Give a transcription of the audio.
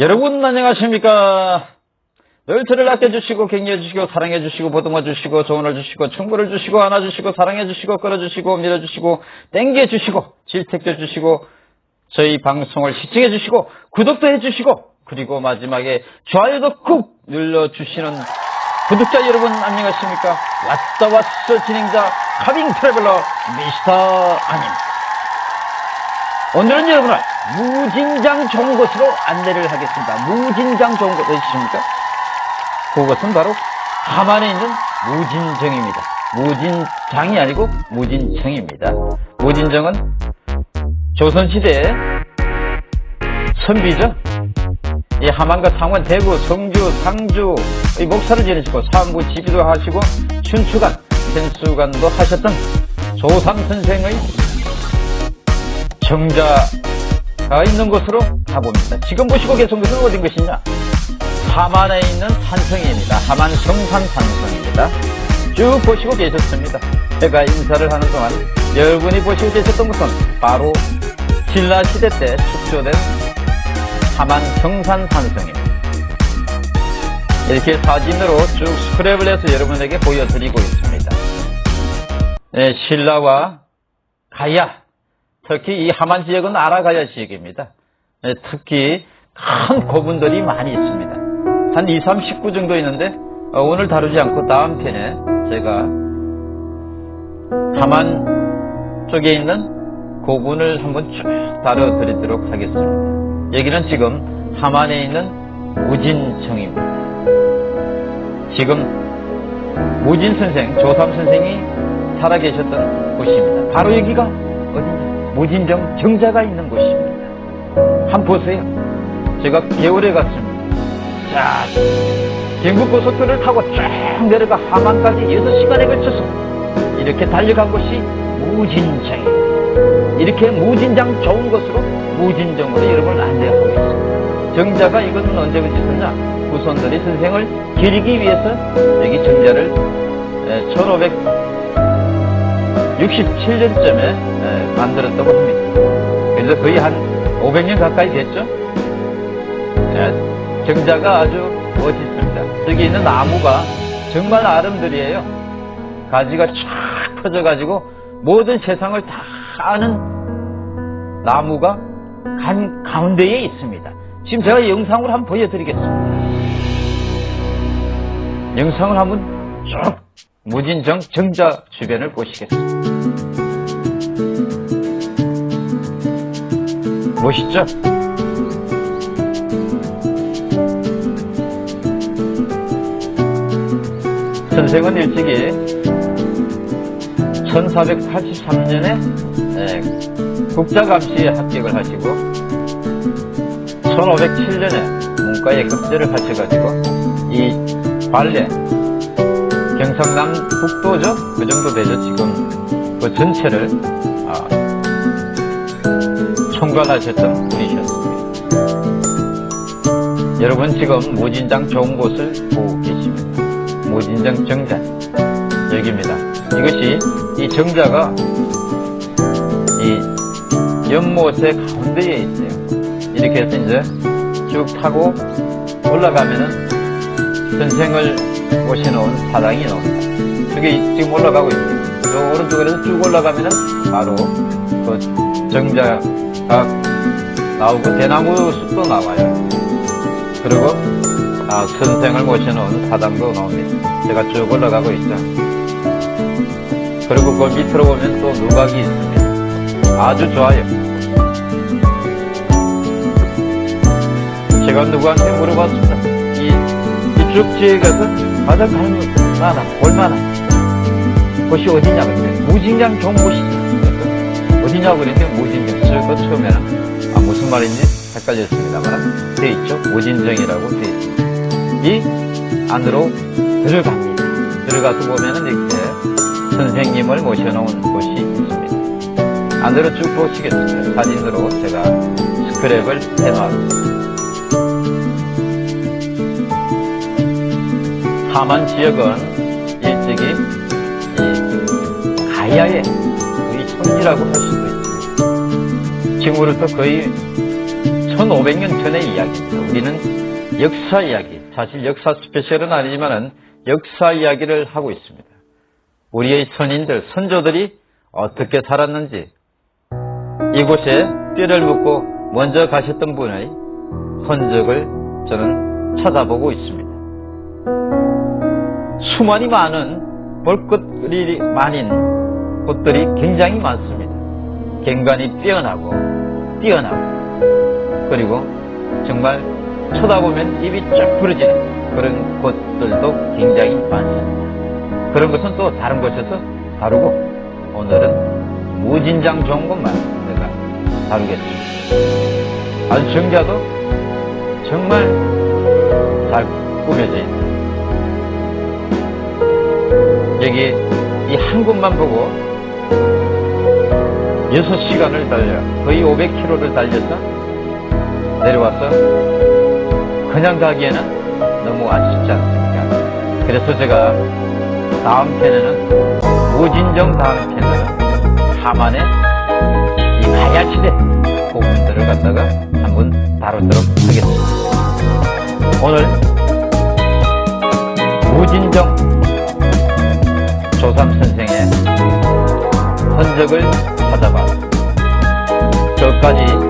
여러분 안녕하십니까? 늘 저를 아껴주시고 격려해주시고 사랑해주시고 보듬어주시고 조언을 주시고 충고를 주시고 안아주시고 사랑해주시고 끌어주시고 밀어주시고 땡겨주시고 질책해주시고 저희 방송을 시청해주시고 구독도 해주시고 그리고 마지막에 좋아요도 꾹 눌러주시는 구독자 여러분 안녕하십니까? 왔다 왔어 진행자 카빙 트래블러 미스터 아닙니다 오늘은 여러분을 무진장 좋은 곳으로 안내를 하겠습니다. 무진장 좋은 곳 어디십니까? 그것은 바로 함안에 있는 무진정입니다. 무진장이 아니고 무진청입니다. 무진정은 조선시대의 선비죠. 이 함안과 상원, 대구, 성주, 상주 이 목사를 지내시고 사무 지비도 하시고 춘추관, 센수관도 하셨던 조삼 선생의 정자가 있는 곳으로 가봅니다. 지금 보시고 계신 곳은 어딘 것이냐? 함안에 있는 산성입니다. 함안 성산 산성입니다. 쭉 보시고 계셨습니다. 제가 인사를 하는 동안 여러분이 보시고 계셨던 곳은 바로 신라시대 때 축조된 함안 성산 산성입니다. 이렇게 사진으로 쭉 스크랩을 해서 여러분에게 보여드리고 있습니다. 네, 신라와 가야 특히 이 하만 지역은 아라가야 지역입니다. 네, 특히 큰 고분들이 많이 있습니다. 한 2, 30구 정도 있는데 어, 오늘 다루지 않고 다음 편에 제가 하만 쪽에 있는 고분을 한번 쭉 다뤄드리도록 하겠습니다. 여기는 지금 하만에 있는 무진청입니다. 지금 무진 선생, 조삼 선생이 살아계셨던 곳입니다. 바로 여기가? 무진정 정자가 있는 곳입니다. 한번 보세요. 제가 개월에 갔습니다. 자, 경부고속도로를 타고 쫙 내려가 함안까지 6시간에 걸쳐서 이렇게 달려간 곳이 무진정입니다. 이렇게 무진장 좋은 곳으로 무진정으로 여러분을 안내하고 있습니다. 정자가 이것은 언제 그쳤느냐? 후손들이 선생을 기리기 위해서 여기 정자를 1500 67년쯤에 만들었다고 합니다. 그래서 거의 한 500년 가까이 됐죠. 정자가 아주 멋있습니다. 저기 있는 나무가 정말 아름드리에요. 가지가 쫙 펴져가지고 모든 세상을 다 아는 나무가 간 가운데에 있습니다. 지금 제가 영상으로 한번 보여드리겠습니다. 영상을 한번 쭉 무진정 정자 주변을 보시겠습니다. 멋있죠? 선생은 일찍이 1483년에 국자감시에 합격을 하시고 1507년에 문과에 급제를 하셔가지고 이 발레 경상남 북도죠? 그 정도 되죠, 지금. 그 전체를, 아, 총괄하셨던 분이셨습니다. 여러분 지금 무진장 좋은 곳을 보고 계십니다. 무진장 정자. 여기입니다. 이것이, 이 정자가 이 연못의 가운데에 있어요. 이렇게 해서 이제 쭉 타고 올라가면은 선생을 모셔놓은 사당이 나옵니다. 저기 지금 올라가고. 저 오른쪽에서 쭉 올라가면은 바로 그 정자가 나오고 대나무 숲도 나와요. 그리고 아, 선생을 모셔놓은 사당도 나옵니다. 제가 쭉 올라가고 있죠. 그리고 그 밑으로 보면 또 누각이 있습니다. 아주 좋아요. 제가 누구한테 물어봤습니다. 이 이쪽 지역에서 가장 갈만한, 볼만한 곳이 어디냐 그랬더니 무진장 곳이죠. 어디냐고 그랬더니 무진장. 저거 처음에는 아 무슨 말인지 헷갈렸습니다만 돼 있죠. 무진정이라고 돼 있습니다. 이 안으로 들어갑니다. 들어가서 보면은 이렇게 선생님을 모셔놓은 곳이 있습니다. 안으로 쭉 보시겠습니다. 사진으로 제가 스크랩을 해놨습니다. 하만 지역은 일찍이 이 가야의 거의 성지라고 할 수도 있습니다. 지금으로부터 거의 1500년 전의 이야기입니다. 우리는 역사 이야기, 사실 역사 스페셜은 아니지만 은 역사 이야기를 하고 있습니다. 우리의 선인들, 선조들이 어떻게 살았는지 이곳에 뼈를 묻고 먼저 가셨던 분의 흔적을 저는 찾아보고 있습니다. 수많이 많은 볼 것들이 많은 곳들이 굉장히 많습니다. 경관이 뛰어나고 뛰어나고 그리고 정말 쳐다보면 입이 쫙 부러지는 그런 곳들도 굉장히 많습니다. 그런 것은 또 다른 곳에서 다루고 오늘은 무진장 좋은 것만 내가 다루겠습니다. 아주 정자도 정말 잘 꾸며져 있다. 한 곳만 보고 6시간을 달려 거의 500km를 달려서 내려와서 그냥 가기에는 너무 아쉽지 않습니까? 그래서 제가 다음 편에는 무진정 다음 편에는 하만의 이 가야시대 부분들을 갖다가 한번 다루도록 하겠습니다. 오늘 무진정 조삼 선생의 흔적을 찾아봐. 끝까지